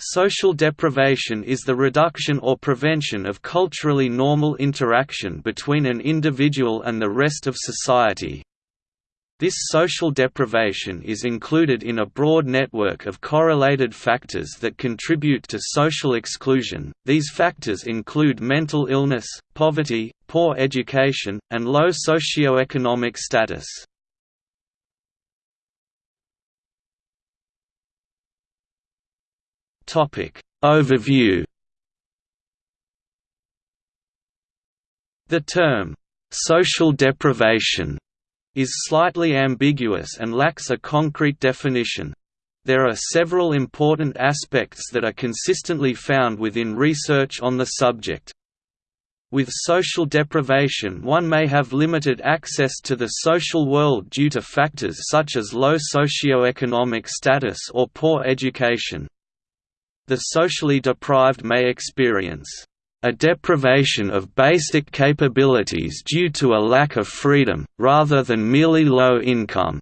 Social deprivation is the reduction or prevention of culturally normal interaction between an individual and the rest of society. This social deprivation is included in a broad network of correlated factors that contribute to social exclusion. These factors include mental illness, poverty, poor education, and low socioeconomic status. Topic Overview The term social deprivation is slightly ambiguous and lacks a concrete definition. There are several important aspects that are consistently found within research on the subject. With social deprivation one may have limited access to the social world due to factors such as low socioeconomic status or poor education the socially deprived may experience a deprivation of basic capabilities due to a lack of freedom, rather than merely low income.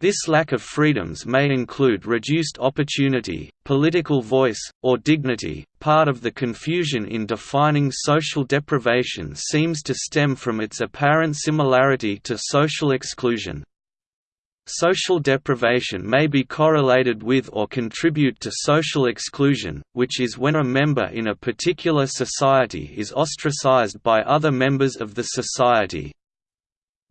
This lack of freedoms may include reduced opportunity, political voice, or dignity. Part of the confusion in defining social deprivation seems to stem from its apparent similarity to social exclusion. Social deprivation may be correlated with or contribute to social exclusion, which is when a member in a particular society is ostracized by other members of the society.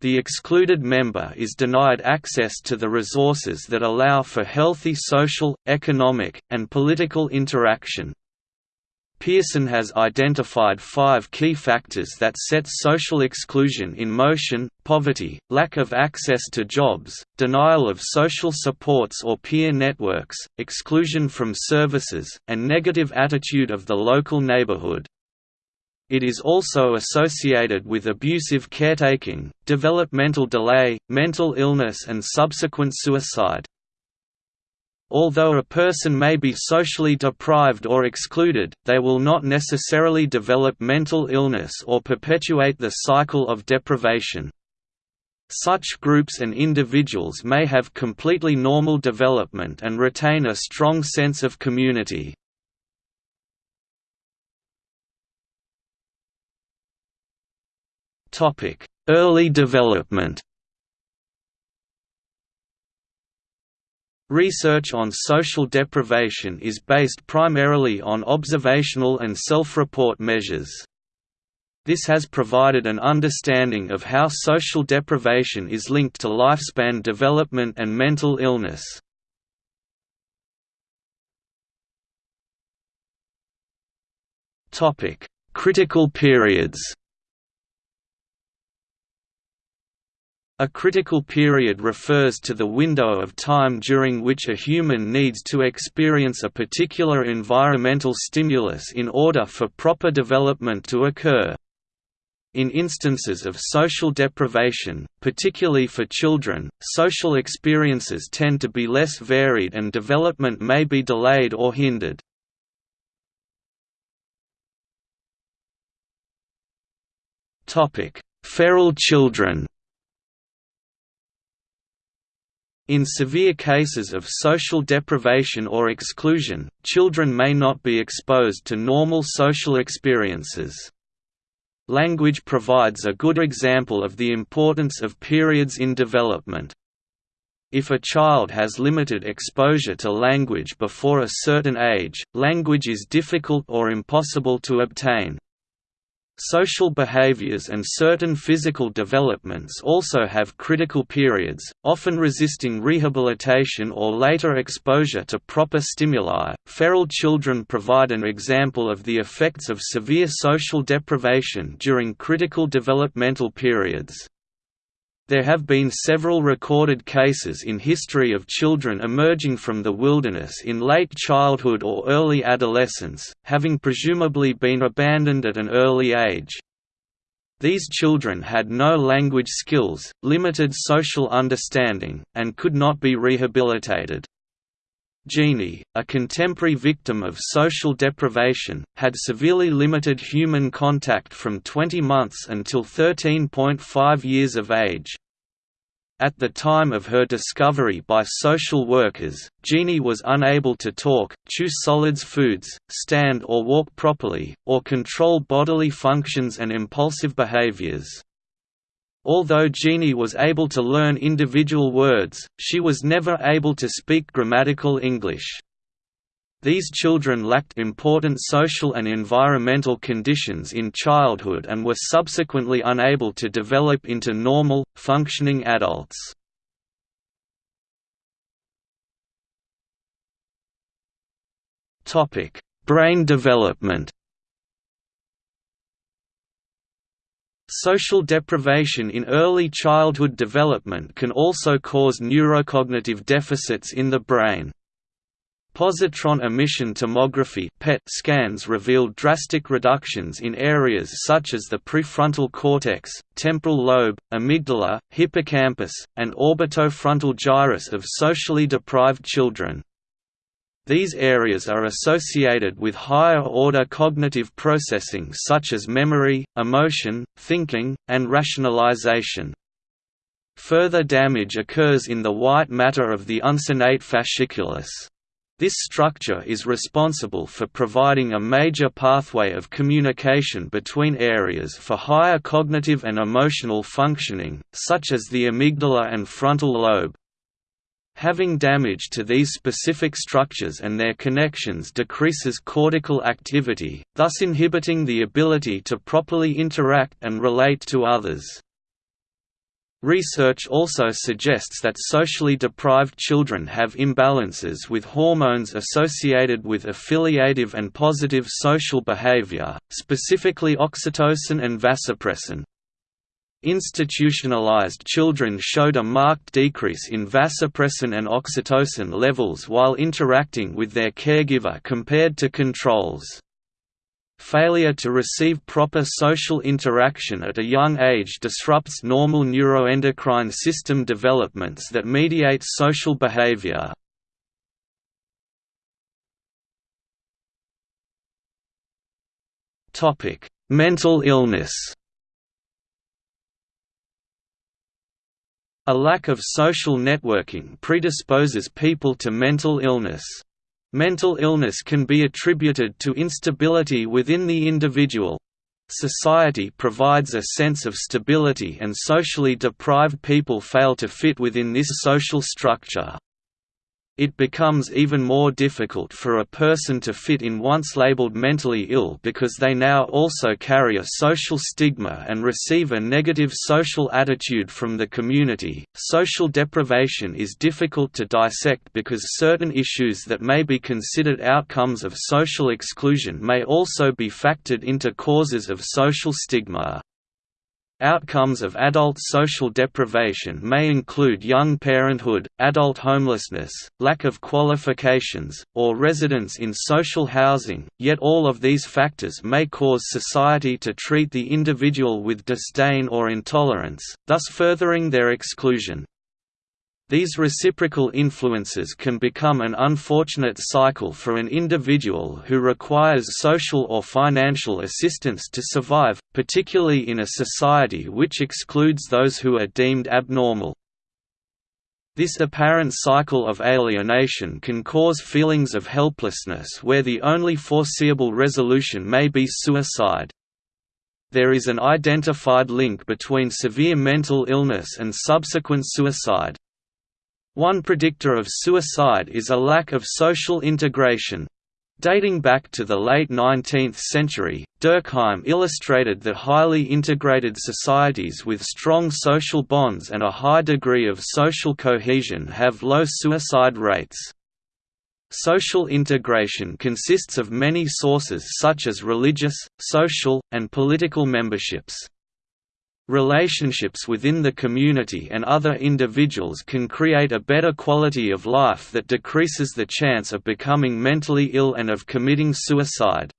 The excluded member is denied access to the resources that allow for healthy social, economic, and political interaction. Pierson has identified five key factors that set social exclusion in motion, poverty, lack of access to jobs, denial of social supports or peer networks, exclusion from services, and negative attitude of the local neighborhood. It is also associated with abusive caretaking, developmental delay, mental illness and subsequent suicide. Although a person may be socially deprived or excluded, they will not necessarily develop mental illness or perpetuate the cycle of deprivation. Such groups and individuals may have completely normal development and retain a strong sense of community. Early development Research on social deprivation is based primarily on observational and self-report measures. This has provided an understanding of how social deprivation is linked to lifespan development and mental illness. Critical periods A critical period refers to the window of time during which a human needs to experience a particular environmental stimulus in order for proper development to occur. In instances of social deprivation, particularly for children, social experiences tend to be less varied and development may be delayed or hindered. Feral children In severe cases of social deprivation or exclusion, children may not be exposed to normal social experiences. Language provides a good example of the importance of periods in development. If a child has limited exposure to language before a certain age, language is difficult or impossible to obtain. Social behaviors and certain physical developments also have critical periods, often resisting rehabilitation or later exposure to proper stimuli. Feral children provide an example of the effects of severe social deprivation during critical developmental periods. There have been several recorded cases in history of children emerging from the wilderness in late childhood or early adolescence, having presumably been abandoned at an early age. These children had no language skills, limited social understanding, and could not be rehabilitated. Genie, a contemporary victim of social deprivation, had severely limited human contact from 20 months until 13.5 years of age. At the time of her discovery by social workers, Genie was unable to talk, chew solids foods, stand or walk properly, or control bodily functions and impulsive behaviors. Although Genie was able to learn individual words, she was never able to speak grammatical English. These children lacked important social and environmental conditions in childhood and were subsequently unable to develop into normal, functioning adults. Brain development Social deprivation in early childhood development can also cause neurocognitive deficits in the brain. Positron emission tomography (PET) scans revealed drastic reductions in areas such as the prefrontal cortex, temporal lobe, amygdala, hippocampus, and orbitofrontal gyrus of socially deprived children. These areas are associated with higher-order cognitive processing such as memory, emotion, thinking, and rationalization. Further damage occurs in the white matter of the uncinate fasciculus. This structure is responsible for providing a major pathway of communication between areas for higher cognitive and emotional functioning, such as the amygdala and frontal lobe. Having damage to these specific structures and their connections decreases cortical activity, thus inhibiting the ability to properly interact and relate to others. Research also suggests that socially deprived children have imbalances with hormones associated with affiliative and positive social behavior, specifically oxytocin and vasopressin. Institutionalized children showed a marked decrease in vasopressin and oxytocin levels while interacting with their caregiver compared to controls. Failure to receive proper social interaction at a young age disrupts normal neuroendocrine system developments that mediate social behavior. Mental illness A lack of social networking predisposes people to mental illness. Mental illness can be attributed to instability within the individual. Society provides a sense of stability and socially deprived people fail to fit within this social structure it becomes even more difficult for a person to fit in once labeled mentally ill because they now also carry a social stigma and receive a negative social attitude from the community. Social deprivation is difficult to dissect because certain issues that may be considered outcomes of social exclusion may also be factored into causes of social stigma. Outcomes of adult social deprivation may include young parenthood, adult homelessness, lack of qualifications, or residence in social housing, yet all of these factors may cause society to treat the individual with disdain or intolerance, thus furthering their exclusion. These reciprocal influences can become an unfortunate cycle for an individual who requires social or financial assistance to survive, particularly in a society which excludes those who are deemed abnormal. This apparent cycle of alienation can cause feelings of helplessness where the only foreseeable resolution may be suicide. There is an identified link between severe mental illness and subsequent suicide. One predictor of suicide is a lack of social integration. Dating back to the late 19th century, Durkheim illustrated that highly integrated societies with strong social bonds and a high degree of social cohesion have low suicide rates. Social integration consists of many sources such as religious, social, and political memberships. Relationships within the community and other individuals can create a better quality of life that decreases the chance of becoming mentally ill and of committing suicide.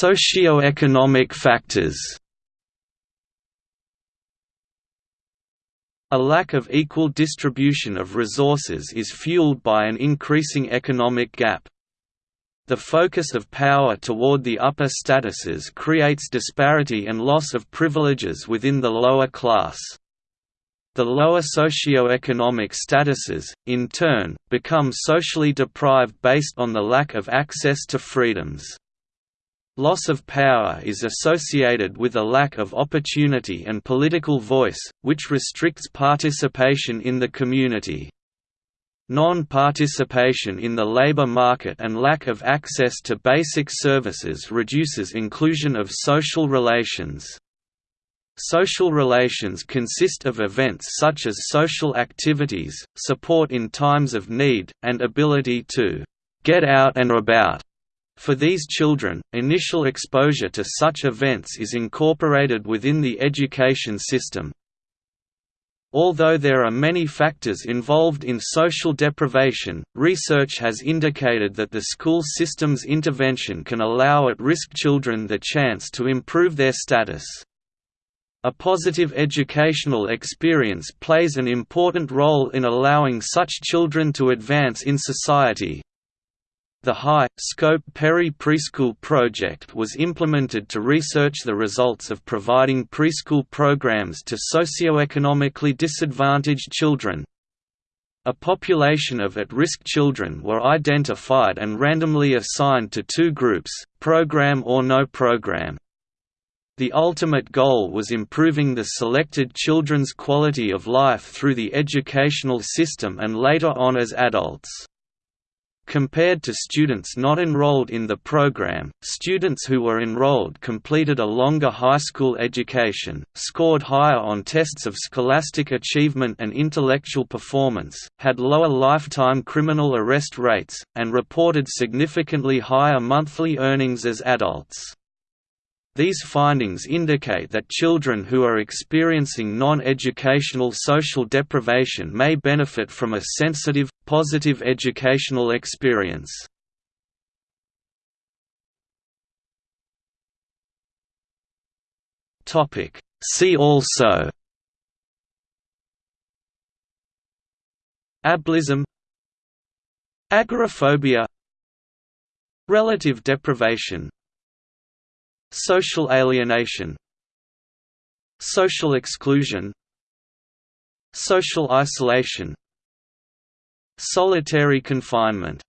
Socioeconomic factors A lack of equal distribution of resources is fueled by an increasing economic gap. The focus of power toward the upper statuses creates disparity and loss of privileges within the lower class. The lower socio-economic statuses, in turn, become socially deprived based on the lack of access to freedoms. Loss of power is associated with a lack of opportunity and political voice, which restricts participation in the community. Non-participation in the labor market and lack of access to basic services reduces inclusion of social relations. Social relations consist of events such as social activities, support in times of need, and ability to «get out and about». For these children, initial exposure to such events is incorporated within the education system, Although there are many factors involved in social deprivation, research has indicated that the school system's intervention can allow at-risk children the chance to improve their status. A positive educational experience plays an important role in allowing such children to advance in society, the high-scope Perry Preschool project was implemented to research the results of providing preschool programs to socioeconomically disadvantaged children. A population of at-risk children were identified and randomly assigned to two groups, program or no program. The ultimate goal was improving the selected children's quality of life through the educational system and later on as adults. Compared to students not enrolled in the program, students who were enrolled completed a longer high school education, scored higher on tests of scholastic achievement and intellectual performance, had lower lifetime criminal arrest rates, and reported significantly higher monthly earnings as adults. These findings indicate that children who are experiencing non-educational social deprivation may benefit from a sensitive, positive educational experience. See also Ableism Agoraphobia Relative deprivation Social alienation Social exclusion Social isolation Solitary confinement